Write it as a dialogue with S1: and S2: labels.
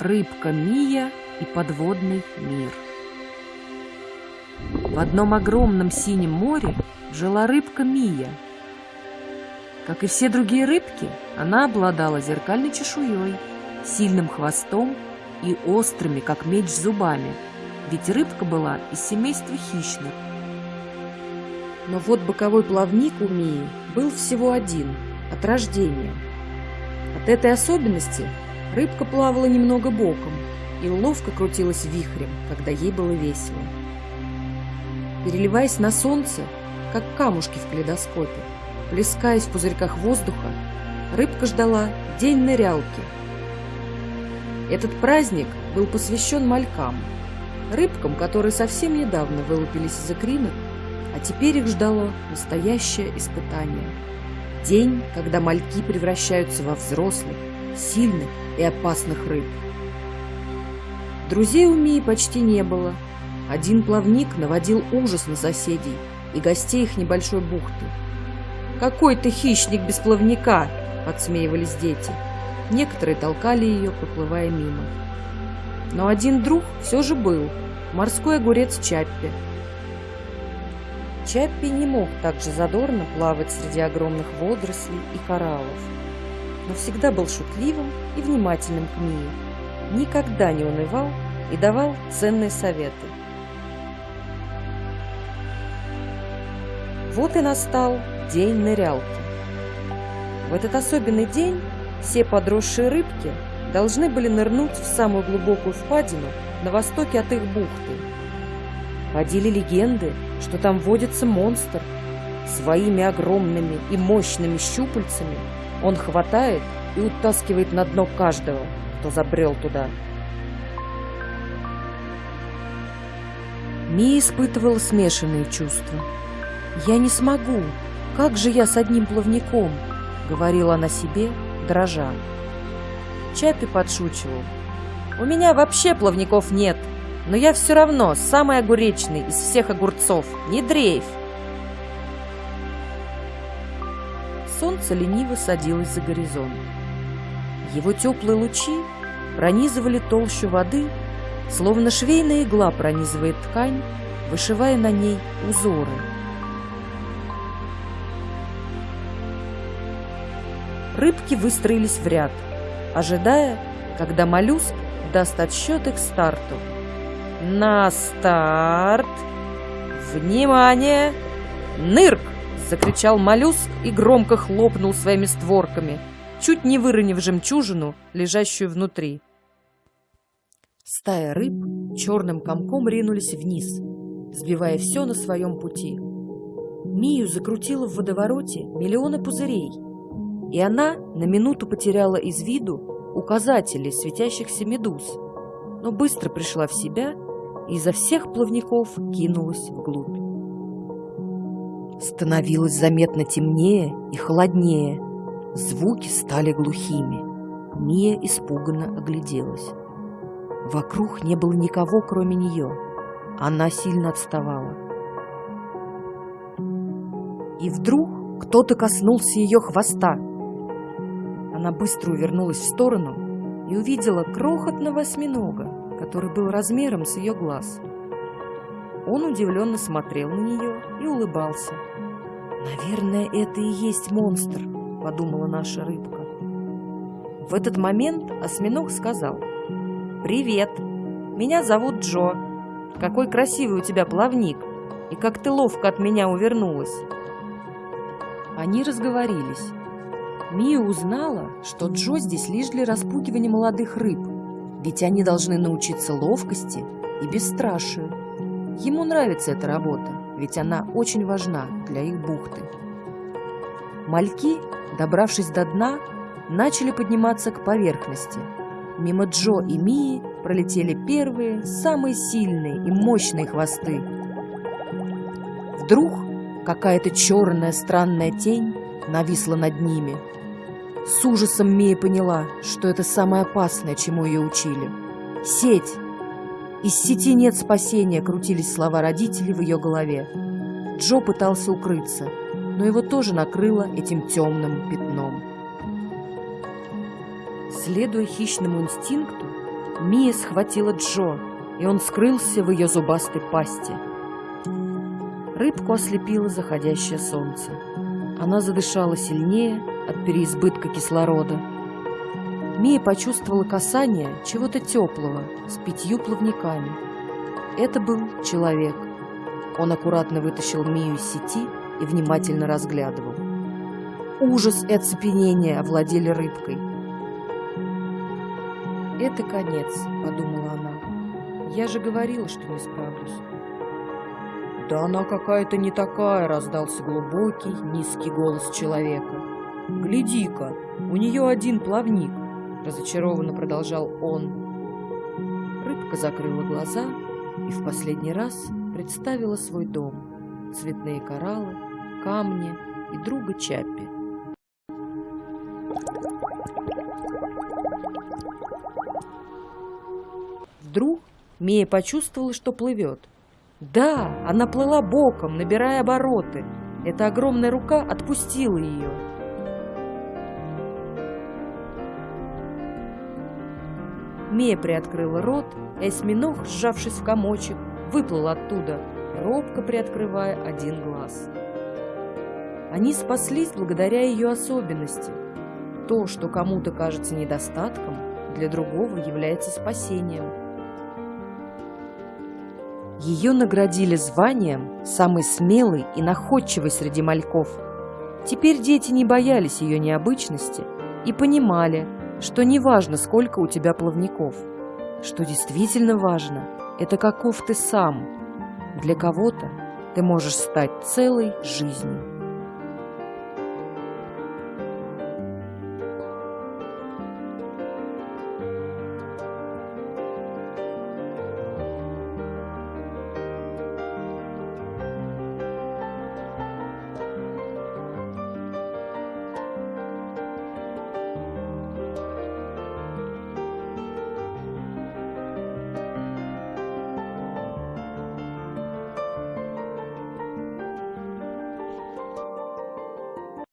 S1: Рыбка Мия и подводный мир. В одном огромном синем море жила рыбка Мия. Как и все другие рыбки, она обладала зеркальной чешуей, сильным хвостом и острыми, как меч, зубами, ведь рыбка была из семейства хищных. Но вот боковой плавник у Мии был всего один, от рождения. От этой особенности рыбка плавала немного боком и ловко крутилась вихрем, когда ей было весело. Переливаясь на солнце, как камушки в калейдоскопе, плескаясь в пузырьках воздуха, рыбка ждала день нырялки. Этот праздник был посвящен малькам, рыбкам, которые совсем недавно вылупились из икринок а теперь их ждало настоящее испытание. День, когда мальки превращаются во взрослых, сильных и опасных рыб. Друзей у Мии почти не было. Один плавник наводил ужас на соседей и гостей их небольшой бухты. «Какой ты хищник без плавника!» – подсмеивались дети. Некоторые толкали ее, проплывая мимо. Но один друг все же был – морской огурец Чаппи – Чаппи не мог так же задорно плавать среди огромных водорослей и кораллов, но всегда был шутливым и внимательным к Мии, никогда не унывал и давал ценные советы. Вот и настал день нырялки. В этот особенный день все подросшие рыбки должны были нырнуть в самую глубокую впадину на востоке от их бухты. Ходили легенды, что там водится монстр. Своими огромными и мощными щупальцами он хватает и утаскивает на дно каждого, кто забрел туда. Ми испытывала смешанные чувства. «Я не смогу! Как же я с одним плавником?» — говорила она себе, дрожа. Чапи подшучивал. «У меня вообще плавников нет!» но я все равно самый огуречный из всех огурцов. Не дрейф!» Солнце лениво садилось за горизонт. Его теплые лучи пронизывали толщу воды, словно швейная игла пронизывает ткань, вышивая на ней узоры. Рыбки выстроились в ряд, ожидая, когда моллюск даст отсчет их старту. На старт! Внимание! Нырк! Закричал моллюск и громко хлопнул своими створками, чуть не выронив жемчужину, лежащую внутри. Стая рыб черным комком ринулись вниз, сбивая все на своем пути. Мию закрутила в водовороте миллионы пузырей, и она на минуту потеряла из виду указатели светящихся медуз, но быстро пришла в себя и изо всех плавников кинулась вглубь. Становилось заметно темнее и холоднее. Звуки стали глухими. Мия испуганно огляделась. Вокруг не было никого, кроме нее. Она сильно отставала. И вдруг кто-то коснулся ее хвоста. Она быстро увернулась в сторону и увидела крохотного осьминога, который был размером с ее глаз. Он удивленно смотрел на нее и улыбался. «Наверное, это и есть монстр», — подумала наша рыбка. В этот момент осьминог сказал. «Привет, меня зовут Джо. Какой красивый у тебя плавник, и как ты ловко от меня увернулась». Они разговорились. Мия узнала, что Джо здесь лишь для распугивания молодых рыб — ведь они должны научиться ловкости и бесстрашию. Ему нравится эта работа, ведь она очень важна для их бухты. Мальки, добравшись до дна, начали подниматься к поверхности. Мимо Джо и Мии пролетели первые, самые сильные и мощные хвосты. Вдруг какая-то черная странная тень нависла над ними – с ужасом Мия поняла, что это самое опасное, чему ее учили. Сеть. Из сети нет спасения, крутились слова родителей в ее голове. Джо пытался укрыться, но его тоже накрыло этим темным пятном. Следуя хищному инстинкту, Мия схватила Джо, и он скрылся в ее зубастой пасти. Рыбку ослепило заходящее солнце. Она задышала сильнее от переизбытка кислорода. Мия почувствовала касание чего-то теплого с пятью плавниками. Это был человек. Он аккуратно вытащил Мию из сети и внимательно разглядывал. Ужас и оцепенение овладели рыбкой. «Это конец», — подумала она. «Я же говорила, что не справлюсь». «Да она какая-то не такая!» — раздался глубокий, низкий голос человека. «Гляди-ка, у нее один плавник!» — разочарованно продолжал он. Рыбка закрыла глаза и в последний раз представила свой дом, цветные кораллы, камни и друга Чаппи. Вдруг Мия почувствовала, что плывет. Да, она плыла боком, набирая обороты. Эта огромная рука отпустила ее. Мия приоткрыла рот, и осьминог, сжавшись в комочек, выплыл оттуда, робко приоткрывая один глаз. Они спаслись благодаря ее особенности. То, что кому-то кажется недостатком, для другого является спасением. Ее наградили званием самой смелой и находчивой среди мальков. Теперь дети не боялись ее необычности и понимали, что не важно, сколько у тебя плавников. Что действительно важно, это каков ты сам. Для кого-то ты можешь стать целой жизнью.